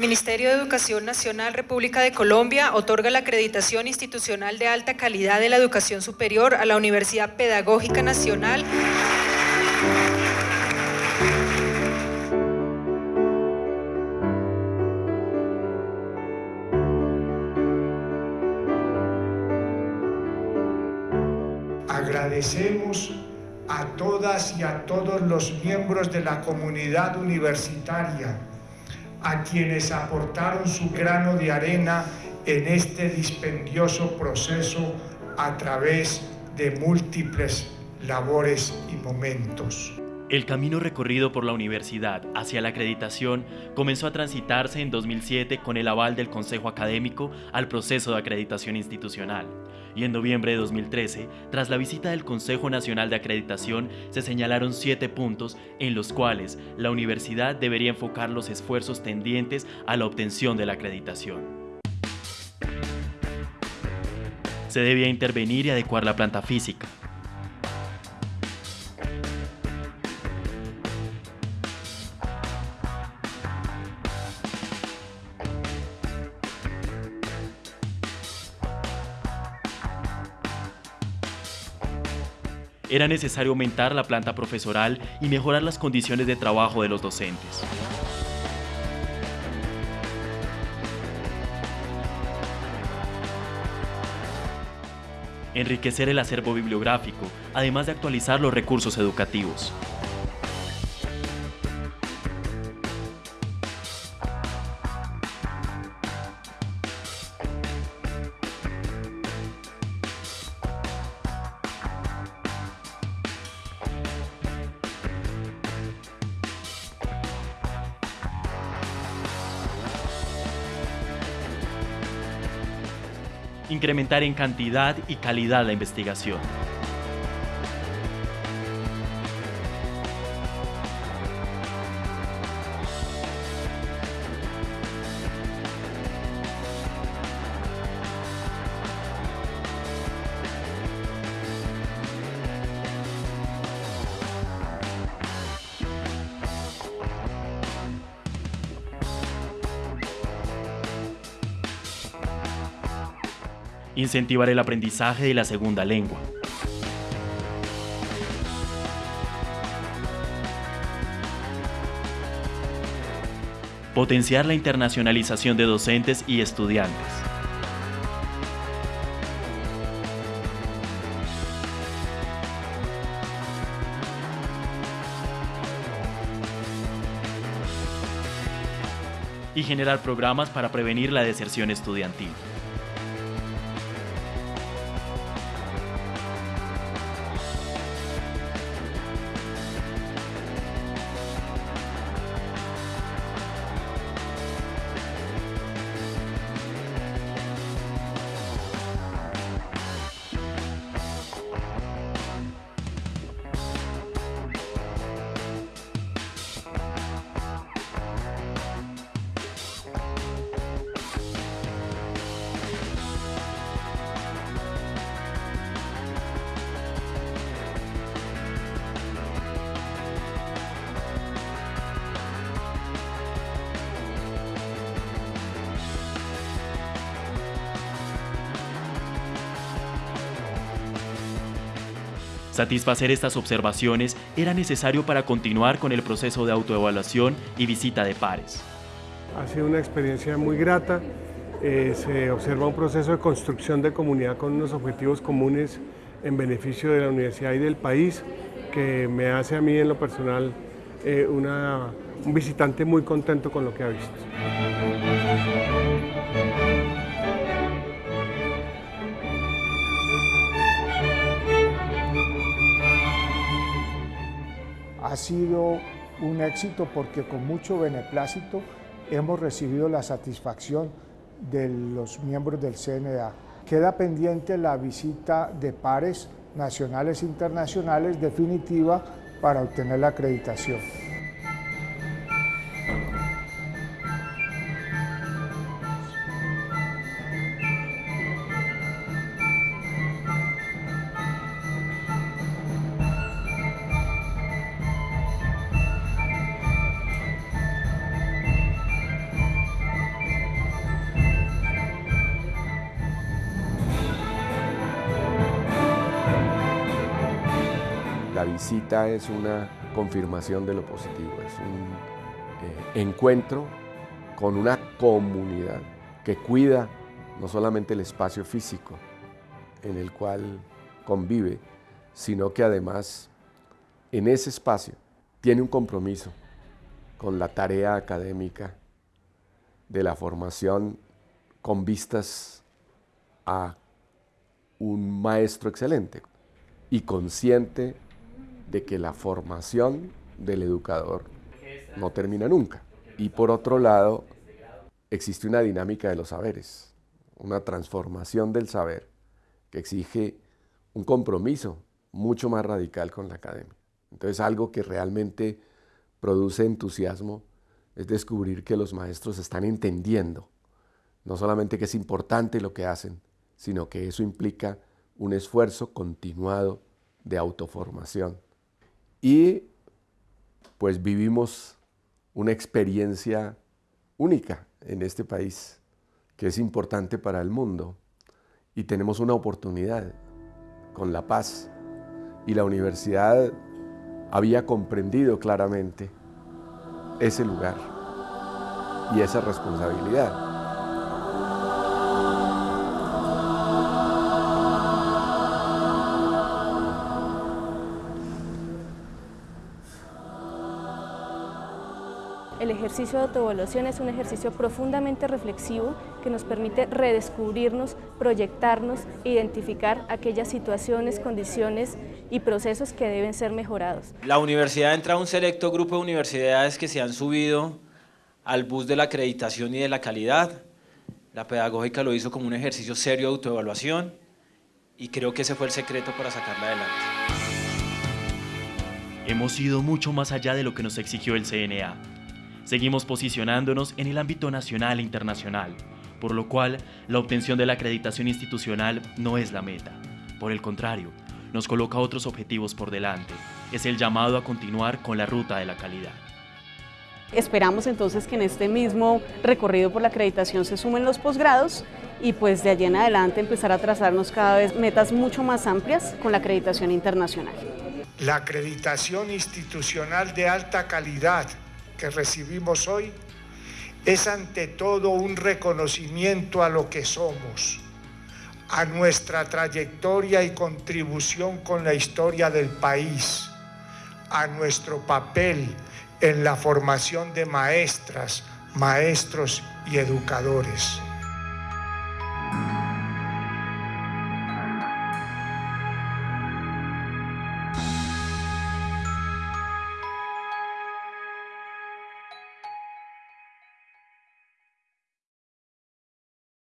Ministerio de Educación Nacional, República de Colombia, otorga la acreditación institucional de alta calidad de la educación superior a la Universidad Pedagógica Nacional. Agradecemos a todas y a todos los miembros de la comunidad universitaria, a quienes aportaron su grano de arena en este dispendioso proceso a través de múltiples labores y momentos. El camino recorrido por la universidad hacia la acreditación comenzó a transitarse en 2007 con el aval del Consejo Académico al proceso de acreditación institucional. Y en noviembre de 2013, tras la visita del Consejo Nacional de Acreditación, se señalaron siete puntos en los cuales la universidad debería enfocar los esfuerzos tendientes a la obtención de la acreditación. Se debía intervenir y adecuar la planta física, era necesario aumentar la planta profesoral y mejorar las condiciones de trabajo de los docentes. Enriquecer el acervo bibliográfico, además de actualizar los recursos educativos. Incrementar en cantidad y calidad la investigación. Incentivar el aprendizaje de la segunda lengua. Potenciar la internacionalización de docentes y estudiantes. y generar programas para prevenir la deserción estudiantil. Satisfacer estas observaciones era necesario para continuar con el proceso de autoevaluación y visita de pares. Ha sido una experiencia muy grata, eh, se observa un proceso de construcción de comunidad con unos objetivos comunes en beneficio de la universidad y del país que me hace a mí en lo personal eh, un visitante muy contento con lo que ha visto. Ha sido un éxito porque con mucho beneplácito hemos recibido la satisfacción de los miembros del CNA. Queda pendiente la visita de pares nacionales e internacionales definitiva para obtener la acreditación. La visita es una confirmación de lo positivo, es un eh, encuentro con una comunidad que cuida no solamente el espacio físico en el cual convive, sino que además en ese espacio tiene un compromiso con la tarea académica de la formación con vistas a un maestro excelente y consciente de que la formación del educador no termina nunca. Y por otro lado, existe una dinámica de los saberes, una transformación del saber que exige un compromiso mucho más radical con la academia. Entonces algo que realmente produce entusiasmo es descubrir que los maestros están entendiendo no solamente que es importante lo que hacen, sino que eso implica un esfuerzo continuado de autoformación. Y pues vivimos una experiencia única en este país, que es importante para el mundo, y tenemos una oportunidad con la paz. Y la universidad había comprendido claramente ese lugar y esa responsabilidad. El ejercicio de autoevaluación es un ejercicio profundamente reflexivo que nos permite redescubrirnos, proyectarnos, identificar aquellas situaciones, condiciones y procesos que deben ser mejorados. La universidad entra a un selecto grupo de universidades que se han subido al bus de la acreditación y de la calidad. La pedagógica lo hizo como un ejercicio serio de autoevaluación y creo que ese fue el secreto para sacarla adelante. Hemos ido mucho más allá de lo que nos exigió el CNA Seguimos posicionándonos en el ámbito nacional e internacional, por lo cual la obtención de la acreditación institucional no es la meta. Por el contrario, nos coloca otros objetivos por delante. Es el llamado a continuar con la ruta de la calidad. Esperamos entonces que en este mismo recorrido por la acreditación se sumen los posgrados y pues de allí en adelante empezar a trazarnos cada vez metas mucho más amplias con la acreditación internacional. La acreditación institucional de alta calidad que recibimos hoy es ante todo un reconocimiento a lo que somos, a nuestra trayectoria y contribución con la historia del país, a nuestro papel en la formación de maestras, maestros y educadores.